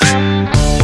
Bye.